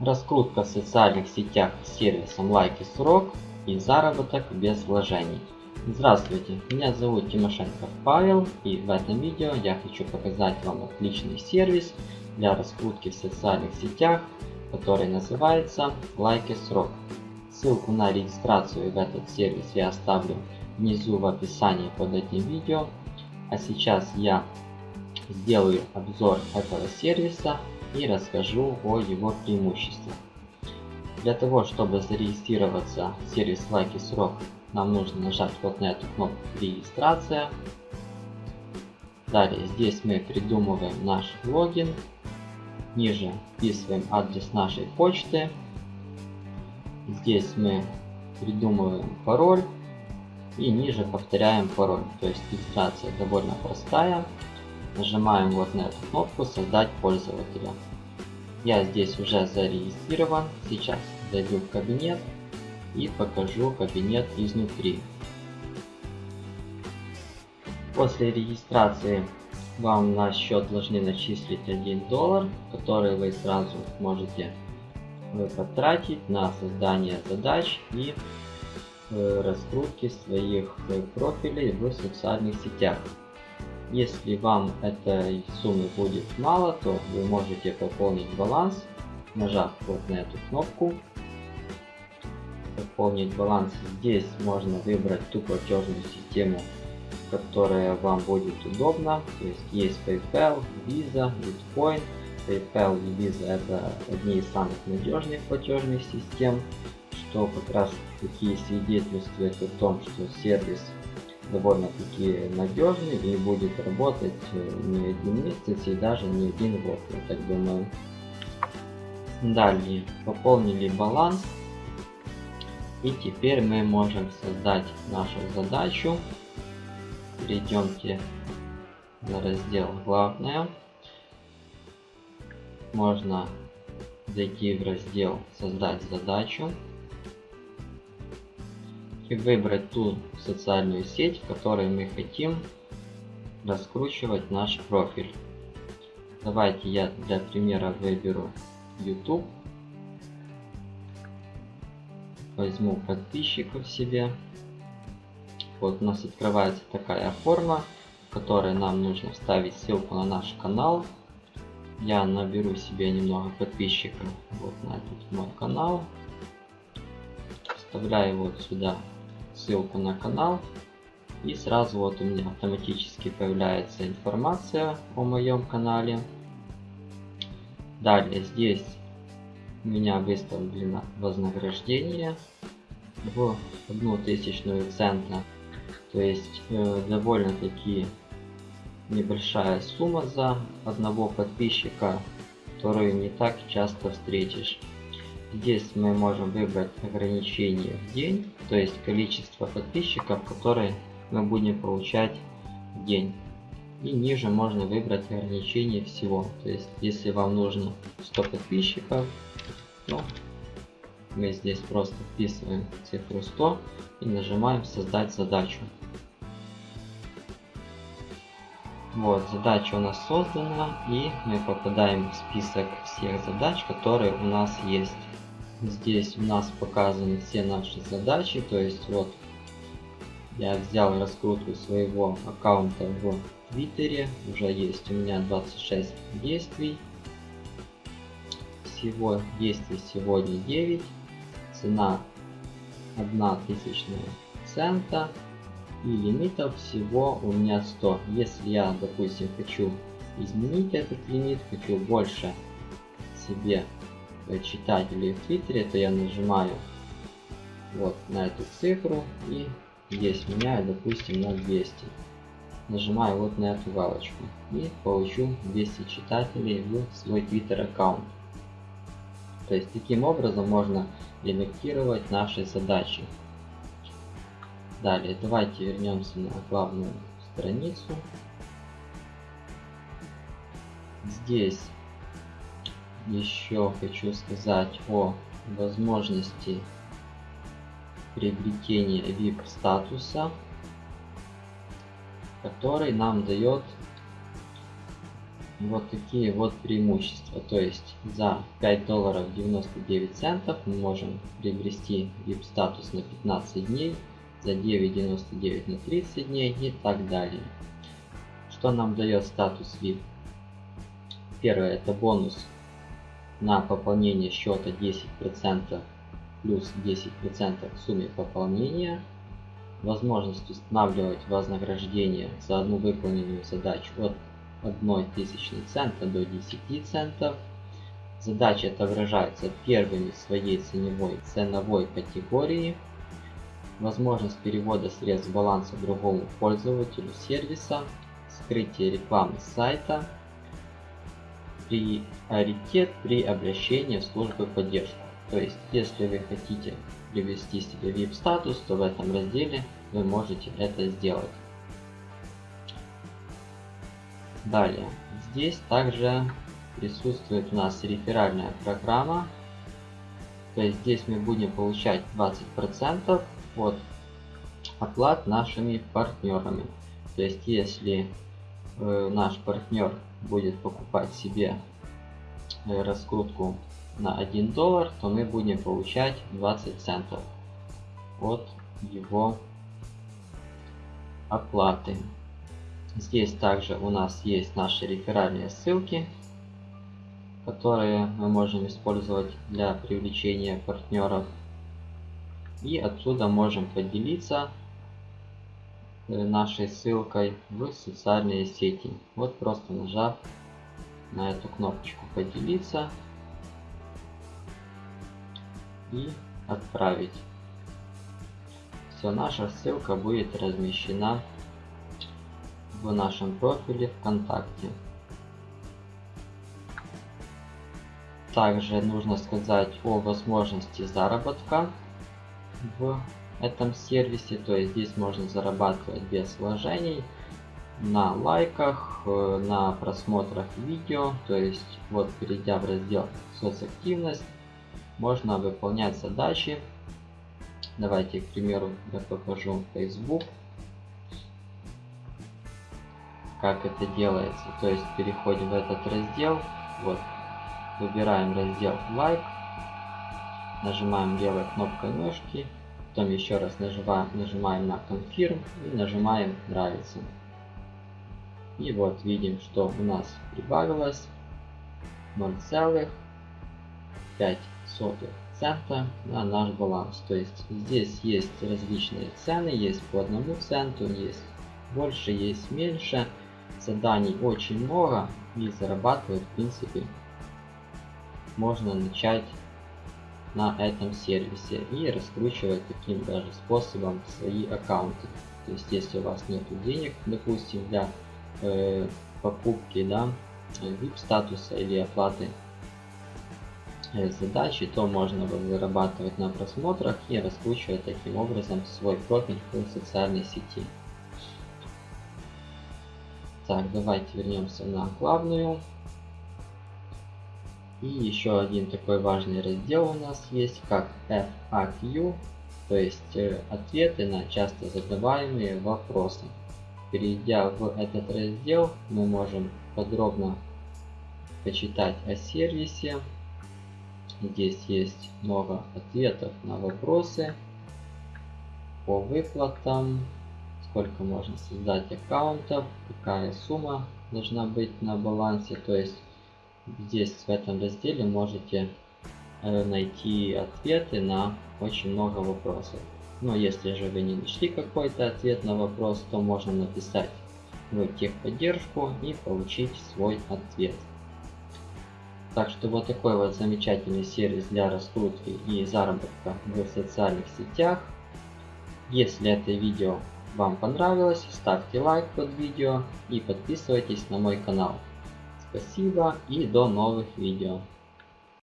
Раскрутка в социальных сетях с сервисом лайки срок и заработок без вложений. Здравствуйте, меня зовут Тимошенко Павел и в этом видео я хочу показать вам отличный сервис для раскрутки в социальных сетях, который называется лайки срок. Ссылку на регистрацию в этот сервис я оставлю внизу в описании под этим видео. А сейчас я сделаю обзор этого сервиса и расскажу о его преимуществах. Для того, чтобы зарегистрироваться в сервис Лайки Срок, нам нужно нажать вот на эту кнопку «Регистрация». Далее здесь мы придумываем наш логин. Ниже вписываем адрес нашей почты. Здесь мы придумываем пароль. И ниже повторяем пароль. То есть регистрация довольно простая. Нажимаем вот на эту кнопку «Создать пользователя». Я здесь уже зарегистрирован. Сейчас зайду в кабинет и покажу кабинет изнутри. После регистрации вам на счет должны начислить 1 доллар, который вы сразу можете потратить на создание задач и э, раскрутки своих э, профилей в социальных сетях. Если вам этой суммы будет мало, то вы можете пополнить баланс, нажав вот на эту кнопку. Пополнить баланс. Здесь можно выбрать ту платежную систему, которая вам будет удобна. То есть есть PayPal, Visa, Bitcoin. PayPal и Visa это одни из самых надежных платежных систем, что как раз таки свидетельствует о том, что сервис довольно-таки надежный и будет работать э, не один месяц и даже не один год, я так думаю. Далее пополнили баланс и теперь мы можем создать нашу задачу. Перейдемте на раздел главное. Можно зайти в раздел создать задачу и выбрать ту социальную сеть, в которой мы хотим раскручивать наш профиль. Давайте я для примера выберу YouTube. Возьму подписчиков себе. Вот у нас открывается такая форма, в которой нам нужно вставить ссылку на наш канал. Я наберу себе немного подписчиков вот на этот мой канал. Вставляю вот сюда ссылку на канал. И сразу вот у меня автоматически появляется информация о моем канале. Далее здесь у меня выставлено вознаграждение в одну тысячную цента. То есть э, довольно-таки небольшая сумма за одного подписчика, которую не так часто встретишь. Здесь мы можем выбрать ограничение в день, то есть количество подписчиков, которые мы будем получать в день. И ниже можно выбрать ограничение всего. То есть, если вам нужно 100 подписчиков, то мы здесь просто вписываем цифру 100 и нажимаем создать задачу. Вот, задача у нас создана, и мы попадаем в список всех задач, которые у нас есть. Здесь у нас показаны все наши задачи, то есть вот я взял раскрутку своего аккаунта в Твиттере, уже есть у меня 26 действий. Всего действий сегодня 9, цена 1 тысячная цента и лимитов всего у меня 100. Если я, допустим, хочу изменить этот лимит, хочу больше себе читателей в Твиттере, то я нажимаю вот на эту цифру и здесь меняю, допустим, на 200. Нажимаю вот на эту галочку и получу 200 читателей в свой Twitter аккаунт. То есть таким образом можно редактировать наши задачи. Далее давайте вернемся на главную страницу. Здесь еще хочу сказать о возможности приобретения VIP статуса, который нам дает вот такие вот преимущества. То есть за 5 долларов 99 центов мы можем приобрести VIP статус на 15 дней, за 9.99 на 30 дней и так далее. Что нам дает статус VIP? Первое это бонус на пополнение счета 10% плюс 10% к сумме пополнения. Возможность устанавливать вознаграждение за одну выполненную задачу от 1 тысячной цента до 10 центов. Задача отображается первыми своей ценевой ценовой категории. Возможность перевода средств баланса другому пользователю сервиса. Скрытие рекламы сайта. Приоритет при обращении в службу поддержки. То есть, если вы хотите привести себе VIP статус, то в этом разделе вы можете это сделать. Далее, здесь также присутствует у нас реферальная программа. То есть здесь мы будем получать 20% от оплат нашими партнерами. То есть если э, наш партнер будет покупать себе э, раскрутку на 1 доллар, то мы будем получать 20 центов от его оплаты. Здесь также у нас есть наши реферальные ссылки, которые мы можем использовать для привлечения партнеров. И отсюда можем поделиться нашей ссылкой в социальные сети. Вот просто нажав на эту кнопочку поделиться и отправить. Все, наша ссылка будет размещена в нашем профиле ВКонтакте. Также нужно сказать о возможности заработка в этом сервисе. То есть здесь можно зарабатывать без вложений на лайках, э, на просмотрах видео. То есть вот перейдя в раздел соцактивность, можно выполнять задачи. Давайте, к примеру, я покажу Facebook как это делается. То есть переходим в этот раздел, вот, выбираем раздел лайк, нажимаем левой кнопкой мышки, потом еще раз нажимаем, на confirm и нажимаем нравится. И вот видим, что у нас прибавилось 0,5 цента на наш баланс. То есть здесь есть различные цены, есть по одному центу, есть больше, есть меньше заданий очень много и зарабатывать в принципе можно начать на этом сервисе и раскручивать таким даже способом свои аккаунты. То есть если у вас нет денег, допустим, для э, покупки да, VIP статуса или оплаты э, задачи, то можно зарабатывать на просмотрах и раскручивать таким образом свой профиль в социальной сети. Так, давайте вернемся на главную. И еще один такой важный раздел у нас есть, как FAQ, то есть э, ответы на часто задаваемые вопросы. Перейдя в этот раздел, мы можем подробно почитать о сервисе. Здесь есть много ответов на вопросы по выплатам, сколько можно создать аккаунтов, какая сумма должна быть на балансе. То есть здесь в этом разделе можете э, найти ответы на очень много вопросов. Но если же вы не нашли какой-то ответ на вопрос, то можно написать в техподдержку и получить свой ответ. Так что вот такой вот замечательный сервис для раскрутки и заработка в социальных сетях. Если это видео вам понравилось, ставьте лайк под видео и подписывайтесь на мой канал. Спасибо и до новых видео.